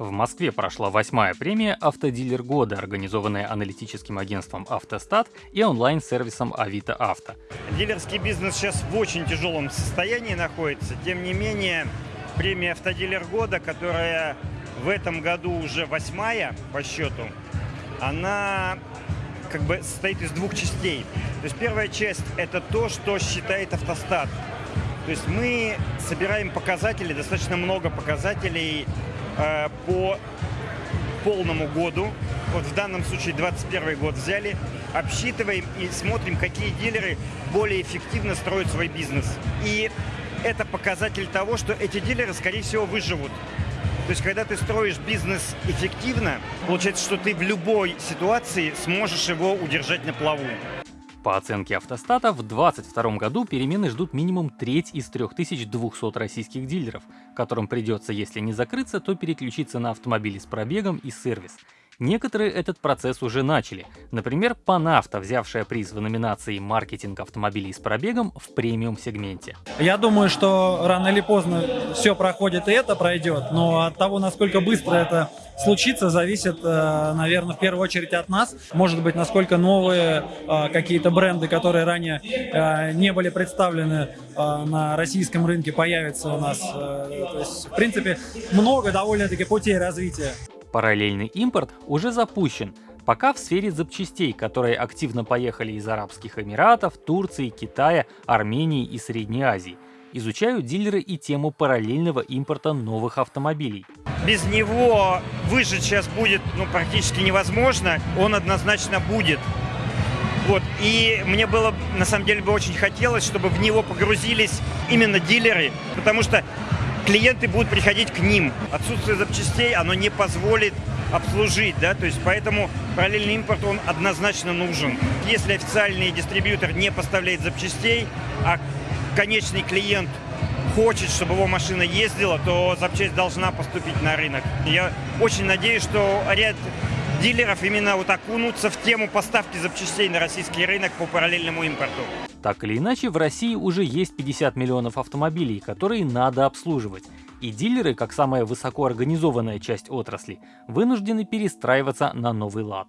В Москве прошла восьмая премия «Автодилер года», организованная аналитическим агентством «Автостат» и онлайн-сервисом «Авито Авто». Дилерский бизнес сейчас в очень тяжелом состоянии находится. Тем не менее, премия «Автодилер года», которая в этом году уже восьмая по счету, она как бы состоит из двух частей. То есть первая часть – это то, что считает автостат. То есть мы собираем показатели, достаточно много показателей по полному году. Вот в данном случае 21 год взяли, обсчитываем и смотрим, какие дилеры более эффективно строят свой бизнес. И это показатель того, что эти дилеры, скорее всего, выживут. То есть, когда ты строишь бизнес эффективно, получается, что ты в любой ситуации сможешь его удержать на плаву. По оценке автостата, в 2022 году перемены ждут минимум треть из 3200 российских дилеров, которым придется, если не закрыться, то переключиться на автомобили с пробегом и сервис. Некоторые этот процесс уже начали. Например, Панавто, взявшая приз в номинации «Маркетинг автомобилей с пробегом» в премиум-сегменте. Я думаю, что рано или поздно все проходит и это пройдет, но от того, насколько быстро это случится, зависит, э, наверное, в первую очередь от нас. Может быть, насколько новые э, какие-то бренды, которые ранее э, не были представлены на российском рынке, появятся у нас. То есть, в принципе, много довольно-таки путей развития. Параллельный импорт уже запущен, пока в сфере запчастей, которые активно поехали из Арабских Эмиратов, Турции, Китая, Армении и Средней Азии. Изучают дилеры и тему параллельного импорта новых автомобилей. Без него выжить сейчас будет ну, практически невозможно, он однозначно будет. Вот. И мне было, на самом деле, бы очень хотелось, чтобы в него погрузились именно дилеры, потому что клиенты будут приходить к ним. Отсутствие запчастей, оно не позволит обслужить, да, то есть поэтому параллельный импорт, он однозначно нужен. Если официальный дистрибьютор не поставляет запчастей, а конечный клиент хочет, чтобы его машина ездила, то запчасть должна поступить на рынок. Я очень надеюсь, что ряд дилеров именно вот окунутся в тему поставки запчастей на российский рынок по параллельному импорту. Так или иначе, в России уже есть 50 миллионов автомобилей, которые надо обслуживать. И дилеры, как самая высокоорганизованная часть отрасли, вынуждены перестраиваться на новый лад.